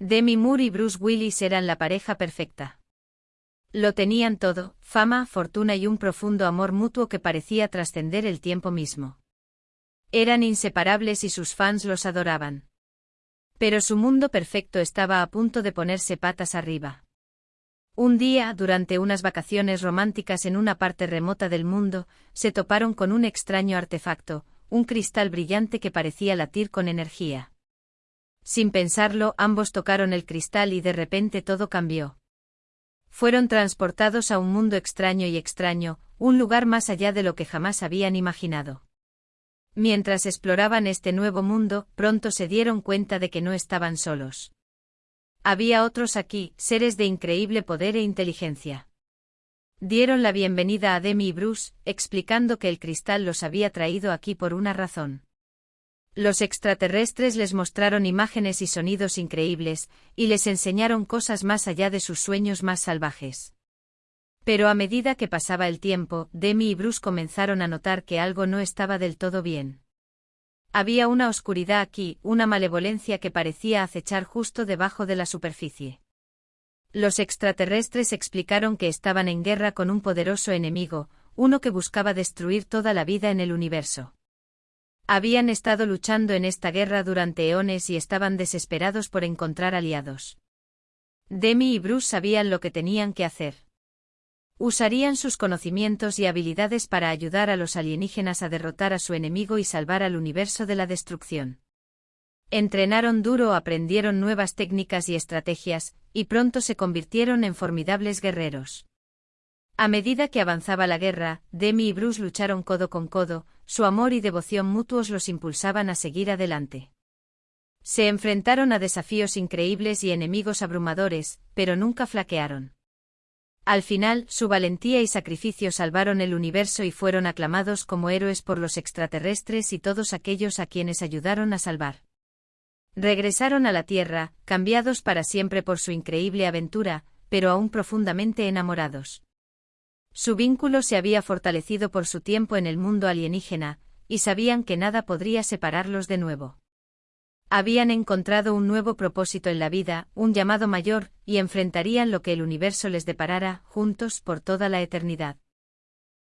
Demi Moore y Bruce Willis eran la pareja perfecta. Lo tenían todo, fama, fortuna y un profundo amor mutuo que parecía trascender el tiempo mismo. Eran inseparables y sus fans los adoraban. Pero su mundo perfecto estaba a punto de ponerse patas arriba. Un día, durante unas vacaciones románticas en una parte remota del mundo, se toparon con un extraño artefacto, un cristal brillante que parecía latir con energía. Sin pensarlo, ambos tocaron el cristal y de repente todo cambió. Fueron transportados a un mundo extraño y extraño, un lugar más allá de lo que jamás habían imaginado. Mientras exploraban este nuevo mundo, pronto se dieron cuenta de que no estaban solos. Había otros aquí, seres de increíble poder e inteligencia. Dieron la bienvenida a Demi y Bruce, explicando que el cristal los había traído aquí por una razón. Los extraterrestres les mostraron imágenes y sonidos increíbles, y les enseñaron cosas más allá de sus sueños más salvajes. Pero a medida que pasaba el tiempo, Demi y Bruce comenzaron a notar que algo no estaba del todo bien. Había una oscuridad aquí, una malevolencia que parecía acechar justo debajo de la superficie. Los extraterrestres explicaron que estaban en guerra con un poderoso enemigo, uno que buscaba destruir toda la vida en el universo. Habían estado luchando en esta guerra durante eones y estaban desesperados por encontrar aliados. Demi y Bruce sabían lo que tenían que hacer. Usarían sus conocimientos y habilidades para ayudar a los alienígenas a derrotar a su enemigo y salvar al universo de la destrucción. Entrenaron duro, aprendieron nuevas técnicas y estrategias, y pronto se convirtieron en formidables guerreros. A medida que avanzaba la guerra, Demi y Bruce lucharon codo con codo, su amor y devoción mutuos los impulsaban a seguir adelante. Se enfrentaron a desafíos increíbles y enemigos abrumadores, pero nunca flaquearon. Al final, su valentía y sacrificio salvaron el universo y fueron aclamados como héroes por los extraterrestres y todos aquellos a quienes ayudaron a salvar. Regresaron a la Tierra, cambiados para siempre por su increíble aventura, pero aún profundamente enamorados. Su vínculo se había fortalecido por su tiempo en el mundo alienígena, y sabían que nada podría separarlos de nuevo. Habían encontrado un nuevo propósito en la vida, un llamado mayor, y enfrentarían lo que el universo les deparara, juntos por toda la eternidad.